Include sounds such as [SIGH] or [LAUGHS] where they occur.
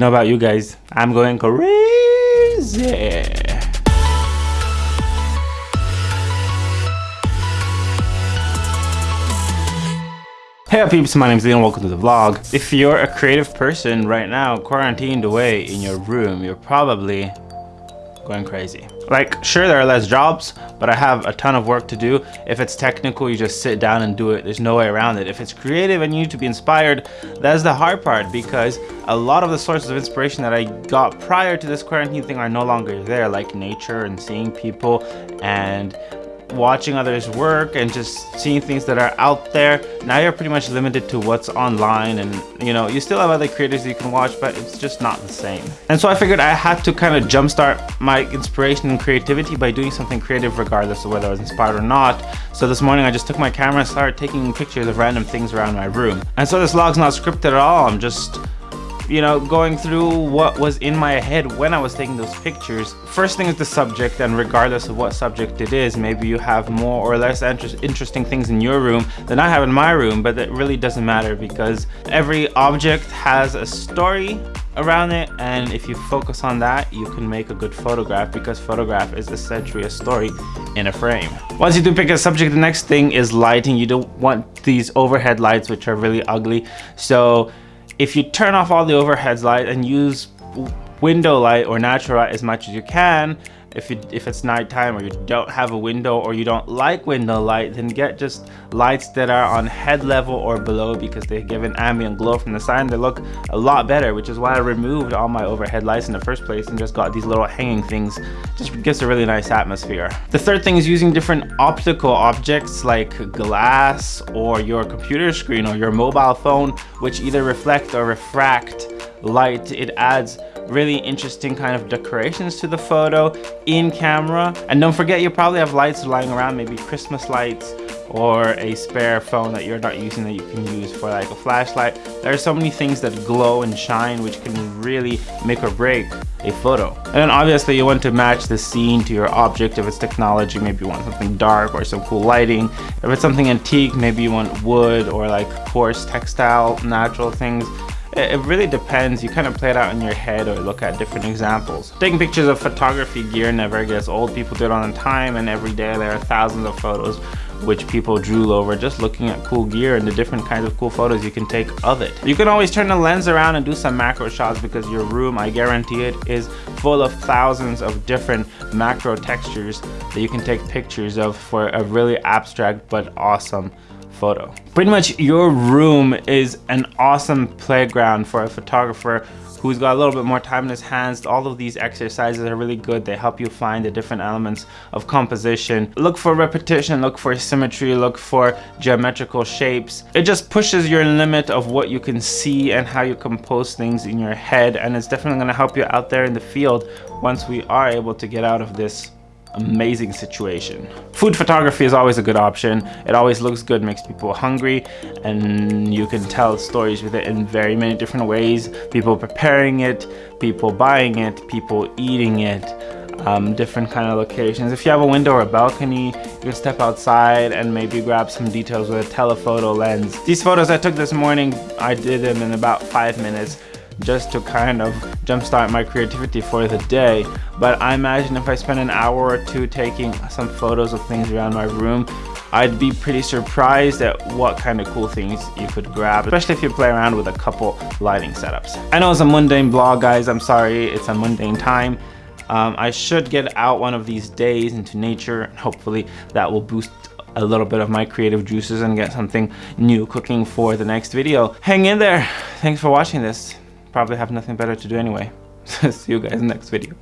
know about you guys? I'm going crazy. Hey up peeps, my name is Leon, welcome to the vlog. If you're a creative person right now, quarantined away in your room, you're probably going crazy. Like, sure, there are less jobs, but I have a ton of work to do. If it's technical, you just sit down and do it. There's no way around it. If it's creative and you need to be inspired, that's the hard part because a lot of the sources of inspiration that I got prior to this quarantine thing are no longer there, like nature and seeing people and watching others work and just seeing things that are out there. Now you're pretty much limited to what's online and you know you still have other creators you can watch but it's just not the same. And so i figured i had to kind of jumpstart my inspiration and creativity by doing something creative regardless of whether i was inspired or not. So this morning i just took my camera and started taking pictures of random things around my room. And so this vlog's not scripted at all. I'm just you know, going through what was in my head when I was taking those pictures. First thing is the subject, and regardless of what subject it is, maybe you have more or less inter interesting things in your room than I have in my room, but it really doesn't matter because every object has a story around it and if you focus on that you can make a good photograph because photograph is essentially a story in a frame. Once you do pick a subject the next thing is lighting. You don't want these overhead lights which are really ugly. So if you turn off all the overhead light and use window light or natural light as much as you can. If you if it's nighttime or you don't have a window or you don't like window light then get just lights that are on head level or below because they give an ambient glow from the and they look a lot better which is why I removed all my overhead lights in the first place and just got these little hanging things. Just gives a really nice atmosphere. The third thing is using different optical objects like glass or your computer screen or your mobile phone which either reflect or refract light. It adds really interesting kind of decorations to the photo in camera. And don't forget you probably have lights lying around maybe christmas lights or a spare phone that you're not using that you can use for like a flashlight. There are so many things that glow and shine which can really make or break a photo. And then obviously you want to match the scene to your object. If it's technology maybe you want something dark or some cool lighting. If it's something antique maybe you want wood or like coarse textile natural things it really depends. You kind of play it out in your head or look at different examples. Taking pictures of photography gear never gets old. People do it all the time and every day there are thousands of photos which people drool over just looking at cool gear and the different kinds of cool photos you can take of it. You can always turn the lens around and do some macro shots because your room i guarantee it is full of thousands of different macro textures that you can take pictures of for a really abstract but awesome photo. Pretty much your room is an awesome playground for a photographer who's got a little bit more time in his hands. All of these exercises are really good. They help you find the different elements of composition. Look for repetition, look for symmetry, look for geometrical shapes. It just pushes your limit of what you can see and how you compose things in your head and it's definitely gonna help you out there in the field once we are able to get out of this amazing situation. Food photography is always a good option. It always looks good, makes people hungry, and you can tell stories with it in very many different ways. People preparing it, people buying it, people eating it, um, different kind of locations. If you have a window or a balcony, you can step outside and maybe grab some details with a telephoto lens. These photos I took this morning, I did them in about five minutes just to kind of jumpstart my creativity for the day. But I imagine if I spend an hour or two taking some photos of things around my room, I'd be pretty surprised at what kind of cool things you could grab, especially if you play around with a couple lighting setups. I know it's a mundane blog, guys. I'm sorry, it's a mundane time. Um, I should get out one of these days into nature and hopefully that will boost a little bit of my creative juices and get something new cooking for the next video. Hang in there. Thanks for watching this probably have nothing better to do anyway. So [LAUGHS] see you guys next video.